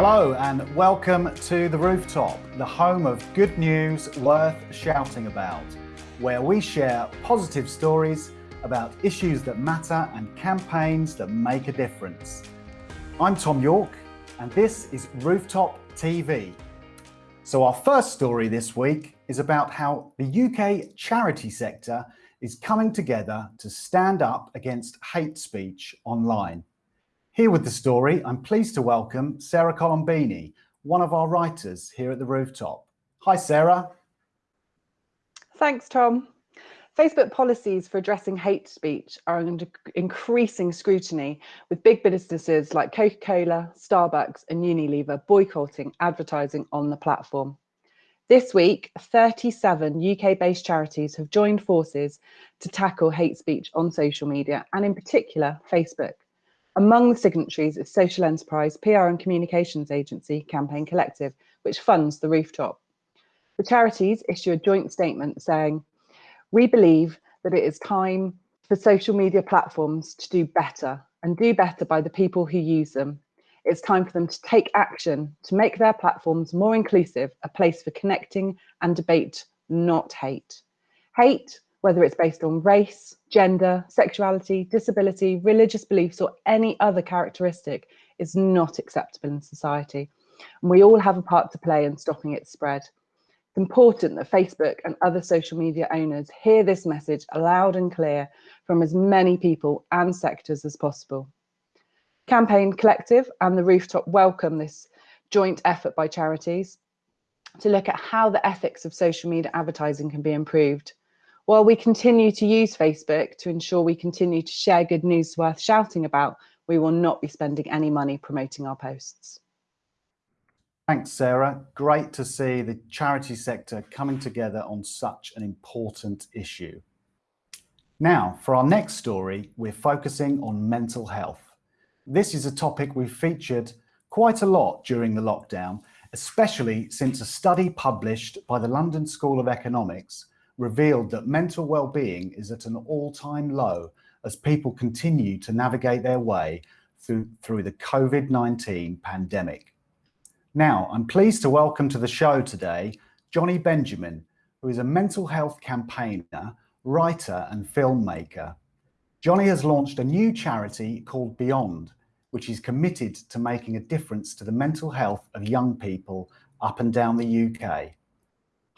Hello and welcome to The Rooftop, the home of good news worth shouting about, where we share positive stories about issues that matter and campaigns that make a difference. I'm Tom York and this is Rooftop TV. So our first story this week is about how the UK charity sector is coming together to stand up against hate speech online. Here with the story, I'm pleased to welcome Sarah Colombini, one of our writers here at the Rooftop. Hi, Sarah. Thanks, Tom. Facebook policies for addressing hate speech are under increasing scrutiny, with big businesses like Coca-Cola, Starbucks and Unilever boycotting advertising on the platform. This week, 37 UK-based charities have joined forces to tackle hate speech on social media, and in particular, Facebook. Among the signatories is social enterprise PR and communications agency Campaign Collective, which funds the rooftop. The charities issue a joint statement saying, we believe that it is time for social media platforms to do better and do better by the people who use them. It's time for them to take action to make their platforms more inclusive, a place for connecting and debate, not hate. Hate whether it's based on race, gender, sexuality, disability, religious beliefs, or any other characteristic, is not acceptable in society. And we all have a part to play in stopping its spread. It's important that Facebook and other social media owners hear this message loud and clear from as many people and sectors as possible. Campaign Collective and the Rooftop welcome this joint effort by charities to look at how the ethics of social media advertising can be improved while we continue to use Facebook to ensure we continue to share good news worth shouting about, we will not be spending any money promoting our posts. Thanks, Sarah. Great to see the charity sector coming together on such an important issue. Now, for our next story, we're focusing on mental health. This is a topic we've featured quite a lot during the lockdown, especially since a study published by the London School of Economics revealed that mental well-being is at an all-time low as people continue to navigate their way through, through the COVID-19 pandemic. Now, I'm pleased to welcome to the show today, Jonny Benjamin, who is a mental health campaigner, writer and filmmaker. Johnny has launched a new charity called Beyond, which is committed to making a difference to the mental health of young people up and down the UK.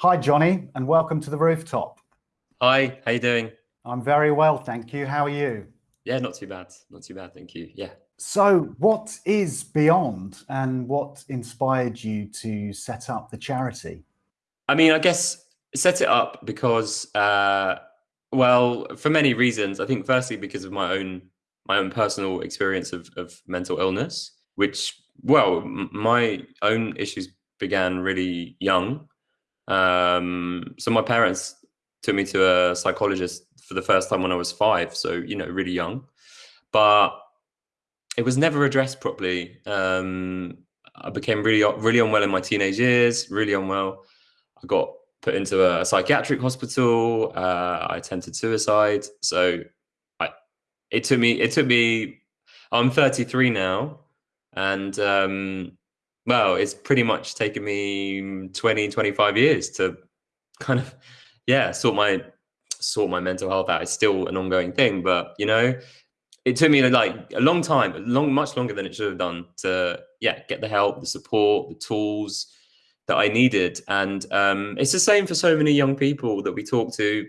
Hi, Jonny, and welcome to the rooftop. Hi, how you doing? I'm very well, thank you. How are you? Yeah, not too bad. Not too bad, thank you. Yeah. So what is Beyond and what inspired you to set up the charity? I mean, I guess set it up because, uh, well, for many reasons. I think firstly because of my own my own personal experience of, of mental illness, which, well, my own issues began really young. Um, so my parents took me to a psychologist for the first time when I was five, so you know, really young. But it was never addressed properly. Um, I became really, really unwell in my teenage years. Really unwell. I got put into a psychiatric hospital. Uh, I attempted suicide. So, I, it took me. It took me. I'm 33 now, and um, well, it's pretty much taken me 20, 25 years to kind of, yeah, sort my sort my mental health out. It's still an ongoing thing, but you know, it took me like a long time, long, much longer than it should have done to, yeah, get the help, the support, the tools that I needed. And um, it's the same for so many young people that we talk to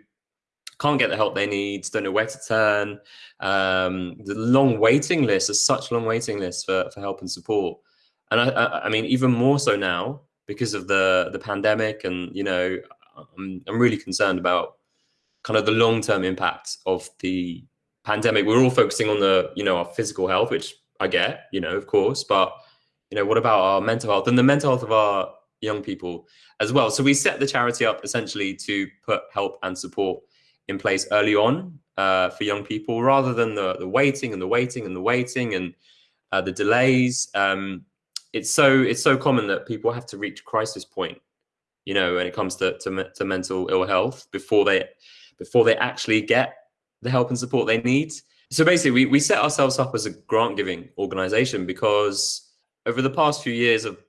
can't get the help they need, don't know where to turn. Um, the long waiting list, is such long waiting lists for, for help and support and I, I, I mean even more so now because of the the pandemic, and you know, I'm I'm really concerned about kind of the long term impact of the pandemic. We're all focusing on the you know our physical health, which I get, you know, of course, but you know, what about our mental health and the mental health of our young people as well? So we set the charity up essentially to put help and support in place early on uh, for young people, rather than the the waiting and the waiting and the waiting and uh, the delays. Um, it's so it's so common that people have to reach crisis point you know when it comes to, to, to mental ill health before they before they actually get the help and support they need so basically we, we set ourselves up as a grant giving organization because over the past few years, I've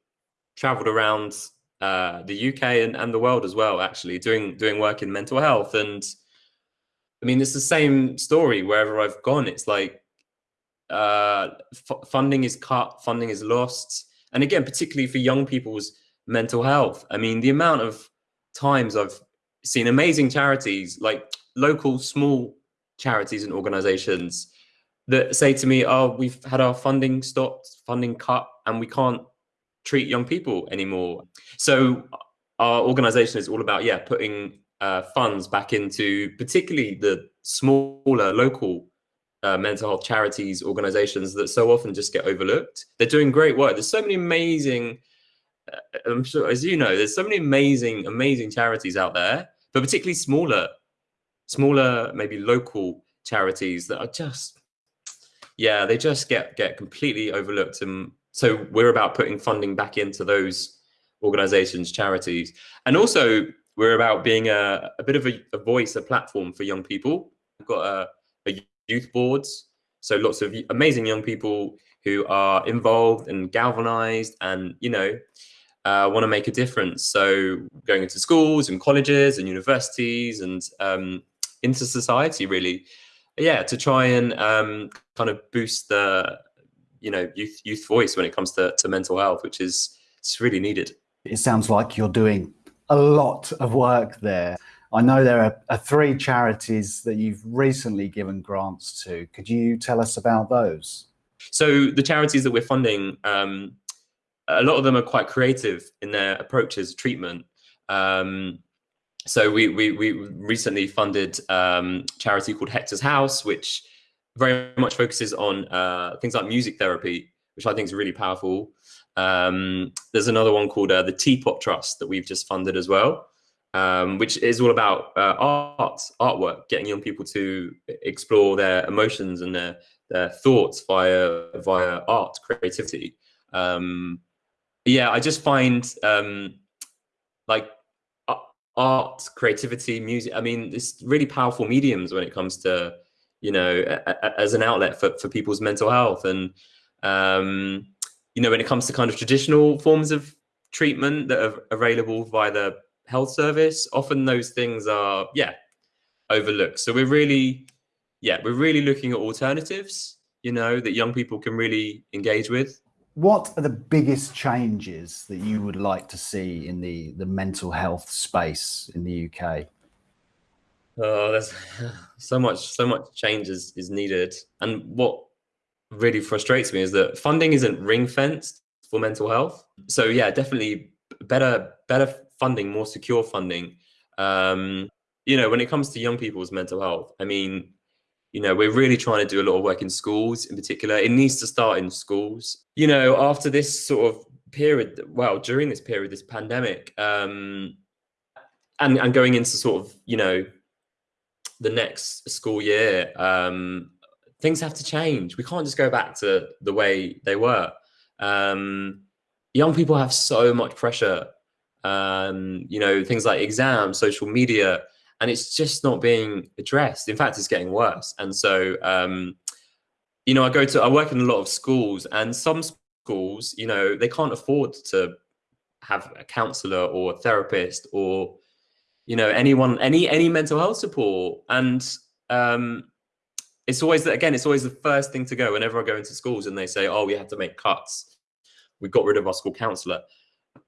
traveled around uh, the UK and, and the world as well, actually, doing doing work in mental health. And I mean, it's the same story wherever I've gone. It's like uh, funding is cut, funding is lost. And again, particularly for young people's mental health. I mean, the amount of times I've seen amazing charities, like local small charities and organizations that say to me, oh, we've had our funding stopped, funding cut, and we can't treat young people anymore. So our organization is all about, yeah, putting uh, funds back into particularly the smaller local uh, mental health charities, organizations that so often just get overlooked. They're doing great work. There's so many amazing, uh, I'm sure, as you know, there's so many amazing, amazing charities out there, but particularly smaller, smaller, maybe local charities that are just, yeah, they just get get completely overlooked. And so we're about putting funding back into those organizations, charities, and also we're about being a, a bit of a, a voice, a platform for young people. We've got a youth boards. So lots of amazing young people who are involved and galvanized and, you know, uh, want to make a difference. So going into schools and colleges and universities and um, into society, really, yeah, to try and um, kind of boost the, you know, youth youth voice when it comes to, to mental health, which is it's really needed. It sounds like you're doing a lot of work there. I know there are, are, three charities that you've recently given grants to. Could you tell us about those? So the charities that we're funding, um, a lot of them are quite creative in their approaches treatment. Um, so we, we, we recently funded um, charity called Hector's House, which very much focuses on uh, things like music therapy, which I think is really powerful. Um, there's another one called uh, the Teapot Trust that we've just funded as well um, which is all about uh, art, artwork, getting young people to explore their emotions and their, their thoughts via via art, creativity. Um, yeah, I just find um, like art, creativity, music. I mean, it's really powerful mediums when it comes to you know as an outlet for for people's mental health and um, you know when it comes to kind of traditional forms of treatment that are available via the health service, often those things are, yeah, overlooked. So we're really, yeah, we're really looking at alternatives, you know, that young people can really engage with. What are the biggest changes that you would like to see in the, the mental health space in the UK? Oh, there's so much, so much change is, is needed. And what really frustrates me is that funding isn't ring fenced for mental health. So yeah, definitely better, better funding, more secure funding. Um, you know, when it comes to young people's mental health, I mean, you know, we're really trying to do a lot of work in schools in particular. It needs to start in schools. You know, after this sort of period, well, during this period, this pandemic, um, and, and going into sort of, you know, the next school year, um, things have to change. We can't just go back to the way they were. Um, young people have so much pressure um, you know, things like exams, social media, and it's just not being addressed. In fact, it's getting worse. And so, um, you know, I go to, I work in a lot of schools and some schools, you know, they can't afford to have a counselor or a therapist or, you know, anyone, any, any mental health support. And, um, it's always that, again, it's always the first thing to go whenever I go into schools and they say, oh, we have to make cuts. We got rid of our school counselor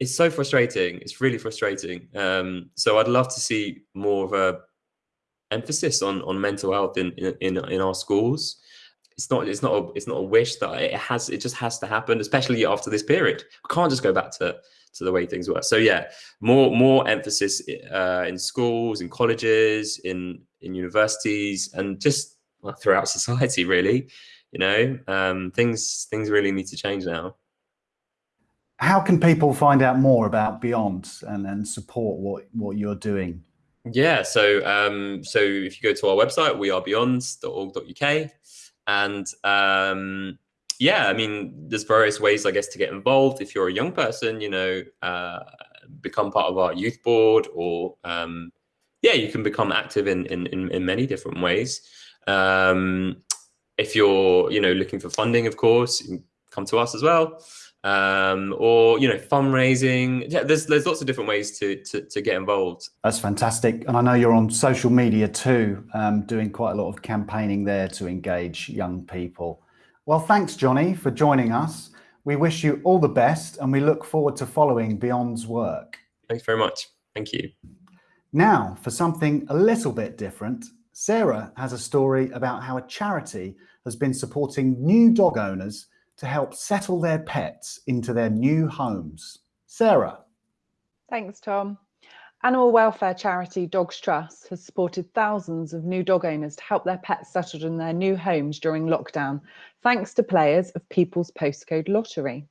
it's so frustrating. It's really frustrating. Um, so I'd love to see more of a emphasis on on mental health in in in our schools. It's not it's not a, it's not a wish that it has it just has to happen, especially after this period. We can't just go back to to the way things were. So yeah, more more emphasis uh, in schools, in colleges, in in universities, and just throughout society. Really, you know, um, things things really need to change now how can people find out more about Beyond and, and support what, what you're doing? Yeah, so um, so if you go to our website, wearebeyond.org.uk, and um, yeah, I mean, there's various ways, I guess, to get involved. If you're a young person, you know, uh, become part of our youth board, or um, yeah, you can become active in in in, in many different ways. Um, if you're, you know, looking for funding, of course, come to us as well. Um, or you know, fundraising. Yeah, there's there's lots of different ways to, to to get involved. That's fantastic, and I know you're on social media too, um, doing quite a lot of campaigning there to engage young people. Well, thanks, Jonny, for joining us. We wish you all the best, and we look forward to following Beyond's work. Thanks very much. Thank you. Now, for something a little bit different, Sarah has a story about how a charity has been supporting new dog owners to help settle their pets into their new homes. Sarah. Thanks, Tom. Animal welfare charity Dogs Trust has supported thousands of new dog owners to help their pets settled in their new homes during lockdown, thanks to players of People's Postcode Lottery.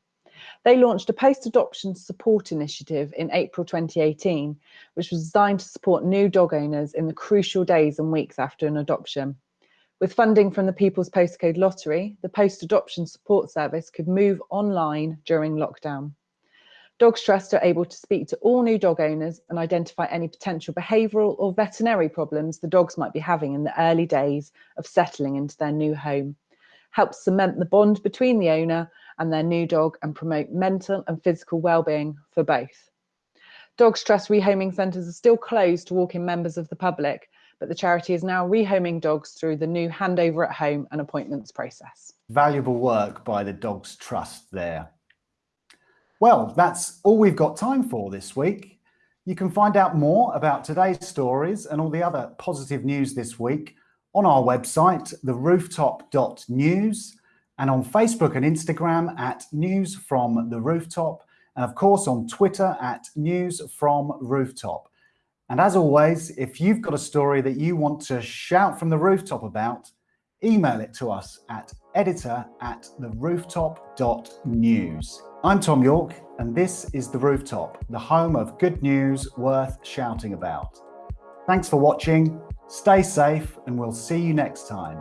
They launched a post adoption support initiative in April 2018, which was designed to support new dog owners in the crucial days and weeks after an adoption. With funding from the People's Postcode Lottery, the post adoption support service could move online during lockdown. Dogs Trust are able to speak to all new dog owners and identify any potential behavioural or veterinary problems the dogs might be having in the early days of settling into their new home. Helps cement the bond between the owner and their new dog and promote mental and physical well-being for both. Dogs Trust rehoming centres are still closed to walk-in members of the public, but the charity is now rehoming dogs through the new handover at home and appointments process. Valuable work by the Dogs Trust there. Well, that's all we've got time for this week. You can find out more about today's stories and all the other positive news this week on our website, therooftop.news, and on Facebook and Instagram at News from the Rooftop, and of course on Twitter at News from Rooftop. And as always, if you've got a story that you want to shout from the rooftop about, email it to us at editor at therooftop.news. I'm Tom York, and this is The Rooftop, the home of good news worth shouting about. Thanks for watching, stay safe, and we'll see you next time.